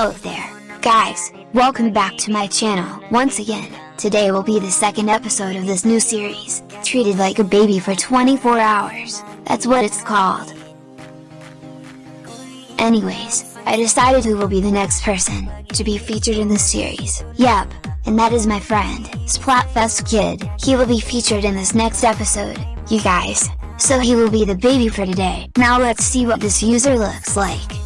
Hello there, guys, welcome back to my channel once again. Today will be the second episode of this new series, Treated Like a Baby for 24 Hours, that's what it's called. Anyways, I decided who will be the next person to be featured in this series. Yep, and that is my friend, Splatfest Kid. He will be featured in this next episode, you guys. So he will be the baby for today. Now let's see what this user looks like.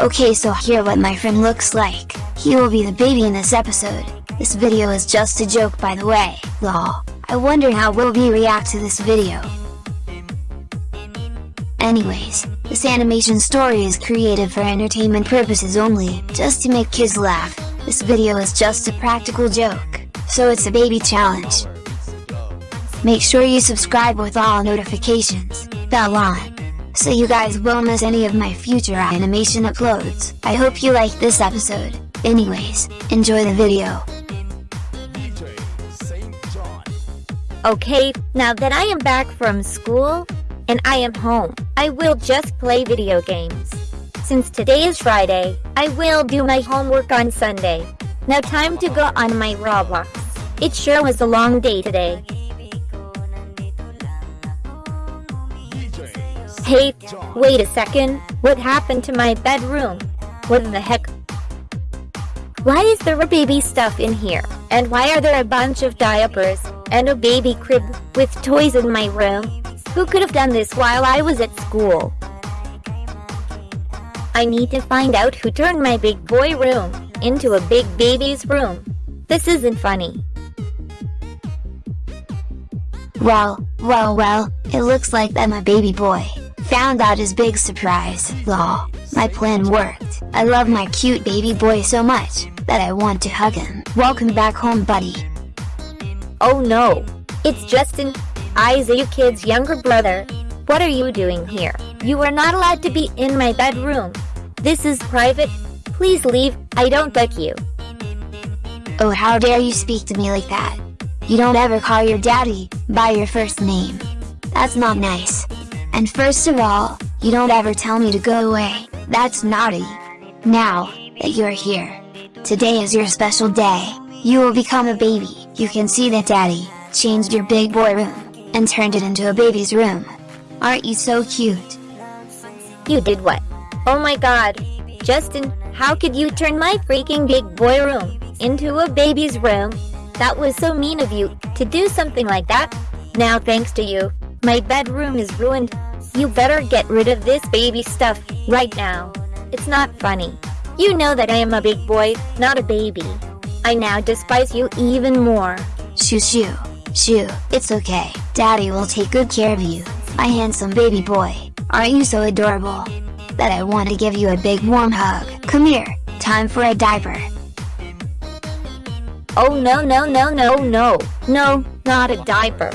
Okay so here what my friend looks like, he will be the baby in this episode, this video is just a joke by the way, lol, I wonder how will we react to this video. Anyways, this animation story is created for entertainment purposes only, just to make kids laugh, this video is just a practical joke, so it's a baby challenge. Make sure you subscribe with all notifications, bell on so you guys won't miss any of my future animation uploads. I hope you like this episode. Anyways, enjoy the video. Okay, now that I am back from school, and I am home, I will just play video games. Since today is Friday, I will do my homework on Sunday. Now time to go on my Roblox. It sure was a long day today. Hey, wait a second, what happened to my bedroom? What in the heck? Why is there a baby stuff in here? And why are there a bunch of diapers and a baby crib with toys in my room? Who could have done this while I was at school? I need to find out who turned my big boy room into a big baby's room. This isn't funny. Well, well well, it looks like that my baby boy Found out his big surprise, lol. My plan worked. I love my cute baby boy so much, that I want to hug him. Welcome back home buddy. Oh no! It's Justin, Isaiah Kid's younger brother. What are you doing here? You are not allowed to be in my bedroom. This is private. Please leave, I don't like you. Oh how dare you speak to me like that. You don't ever call your daddy, by your first name. That's not nice. And first of all, you don't ever tell me to go away, that's naughty. Now, that you're here. Today is your special day, you will become a baby. You can see that daddy, changed your big boy room, and turned it into a baby's room. Aren't you so cute? You did what? Oh my god. Justin, how could you turn my freaking big boy room into a baby's room? That was so mean of you, to do something like that. Now thanks to you, my bedroom is ruined. You better get rid of this baby stuff, right now. It's not funny. You know that I am a big boy, not a baby. I now despise you even more. Shoo shoo. Shoo, it's okay. Daddy will take good care of you, my handsome baby boy. Aren't you so adorable? That I want to give you a big warm hug. Come here, time for a diaper. Oh no no no no no, no, not a diaper.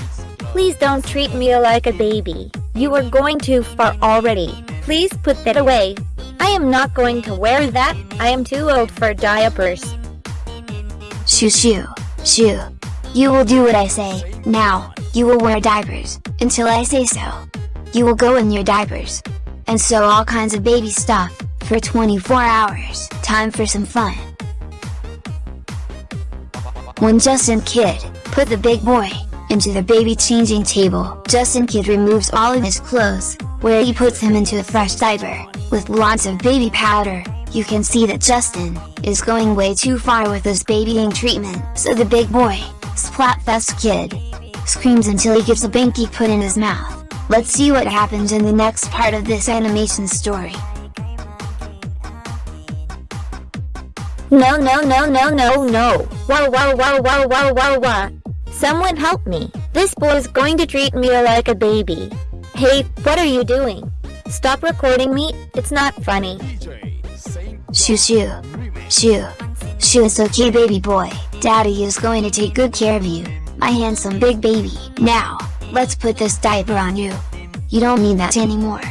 Please don't treat me like a baby. You are going too far already. Please put that away. I am not going to wear that. I am too old for diapers. Shoo shoo. Shoo. You will do what I say. Now, you will wear diapers, until I say so. You will go in your diapers. And sew all kinds of baby stuff, for 24 hours. Time for some fun. When Justin Kid, put the big boy, into the baby changing table. Justin Kid removes all of his clothes, where he puts him into a fresh diaper, with lots of baby powder. You can see that Justin, is going way too far with this babying treatment. So the big boy, Splatfest Kid, screams until he gets a binky put in his mouth. Let's see what happens in the next part of this animation story. No no no no no no! Wow wow wow wow wow wow wow! Someone help me. This boy is going to treat me like a baby. Hey, what are you doing? Stop recording me, it's not funny. Shoo shoo. Shoo. Shoo it's okay baby boy, daddy is going to take good care of you, my handsome big baby. Now, let's put this diaper on you. You don't need that anymore.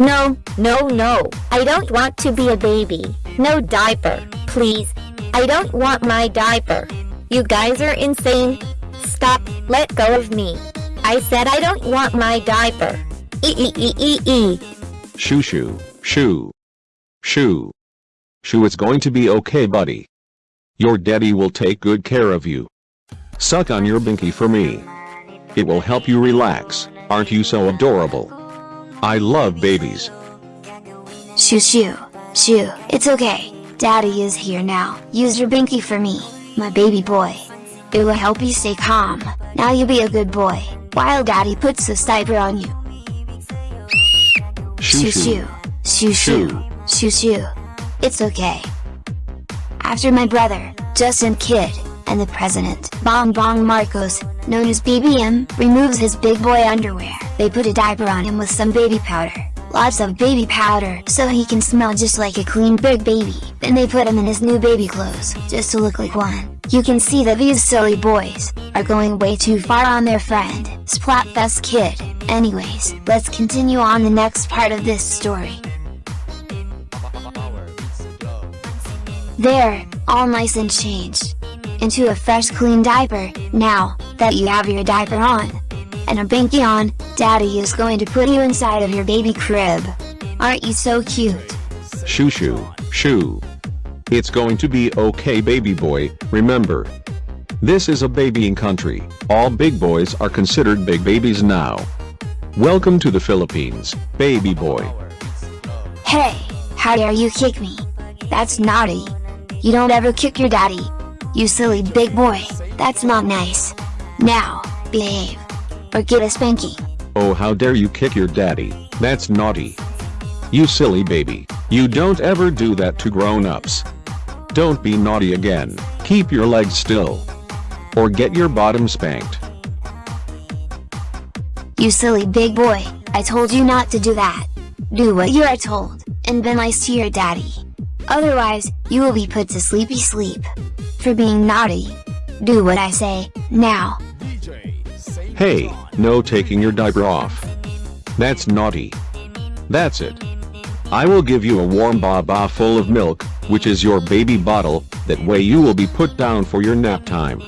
No, no, no, I don't want to be a baby. No diaper, please. I don't want my diaper. You guys are insane. Stop, let go of me. I said I don't want my diaper. E e e e e. Shoo shoo, shoo. Shoo. Shoo it's going to be okay buddy. Your daddy will take good care of you. Suck on your binky for me. It will help you relax, aren't you so adorable? I love babies. Shoo shoo, shoo, it's okay. Daddy is here now. Use your binky for me, my baby boy. It will help you stay calm. Now you be a good boy, while daddy puts this diaper on you. Shoo Shoo shoo. shoo, shoo shoo, shoo shoo. It's okay. After my brother, Justin Kidd, and the president, Bong Bong Marcos, known as BBM, removes his big boy underwear, they put a diaper on him with some baby powder. Lots of baby powder, so he can smell just like a clean big baby. Then they put him in his new baby clothes, just to look like one. You can see that these silly boys, are going way too far on their friend, Splatfest Kid. Anyways, let's continue on the next part of this story. There, all nice and changed. Into a fresh clean diaper, now, that you have your diaper on. And a binky on, daddy is going to put you inside of your baby crib. Aren't you so cute? Shoo shoo, shoo. It's going to be okay baby boy, remember. This is a babying country, all big boys are considered big babies now. Welcome to the Philippines, baby boy. Hey, how dare you kick me? That's naughty. You don't ever kick your daddy. You silly big boy, that's not nice. Now, behave. Or get a spanking. Oh how dare you kick your daddy, that's naughty. You silly baby, you don't ever do that to grown-ups. Don't be naughty again, keep your legs still. Or get your bottom spanked. You silly big boy, I told you not to do that. Do what you are told, and be nice to your daddy. Otherwise, you will be put to sleepy sleep. For being naughty. Do what I say, now. Hey, no taking your diaper off. That's naughty. That's it. I will give you a warm baba full of milk, which is your baby bottle, that way you will be put down for your nap time.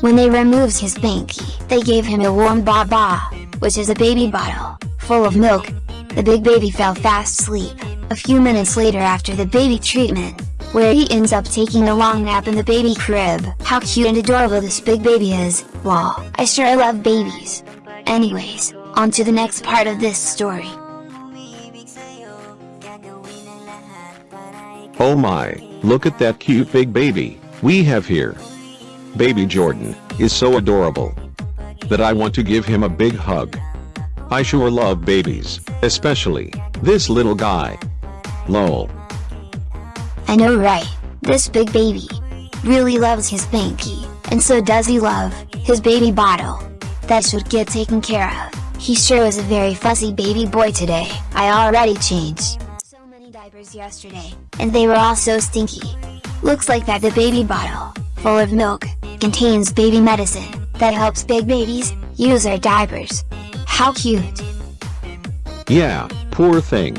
When they removed his binky, they gave him a warm baba, which is a baby bottle, full of milk. The big baby fell fast asleep, a few minutes later after the baby treatment, where he ends up taking a long nap in the baby crib. How cute and adorable this big baby is, wow, I sure love babies. Anyways, on to the next part of this story. Oh my, look at that cute big baby, we have here. Baby Jordan, is so adorable. That I want to give him a big hug. I sure love babies, especially, this little guy. Lol. I know right, this big baby really loves his binky, and so does he love his baby bottle. That should get taken care of. He sure was a very fussy baby boy today. I already changed so many diapers yesterday, and they were all so stinky. Looks like that the baby bottle, full of milk, contains baby medicine that helps big babies use their diapers. How cute. Yeah, poor thing.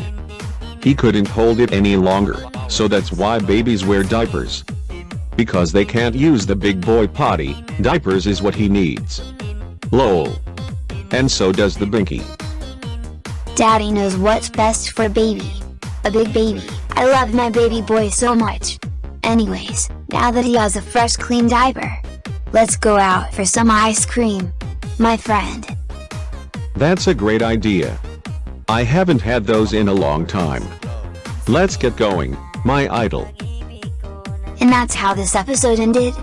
He couldn't hold it any longer, so that's why babies wear diapers. Because they can't use the big boy potty, diapers is what he needs. Lol. And so does the binky. Daddy knows what's best for baby. A big baby. I love my baby boy so much. Anyways, now that he has a fresh clean diaper. Let's go out for some ice cream. My friend. That's a great idea. I haven't had those in a long time. Let's get going, my idol. And that's how this episode ended.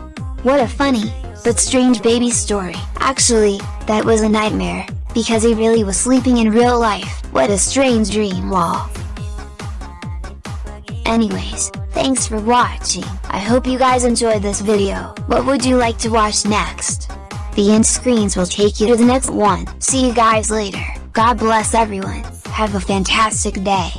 What a funny, but strange baby story. Actually, that was a nightmare, because he really was sleeping in real life. What a strange dream lol. Anyways, thanks for watching. I hope you guys enjoyed this video. What would you like to watch next? The end screens will take you to the next one. See you guys later. God bless everyone. Have a fantastic day.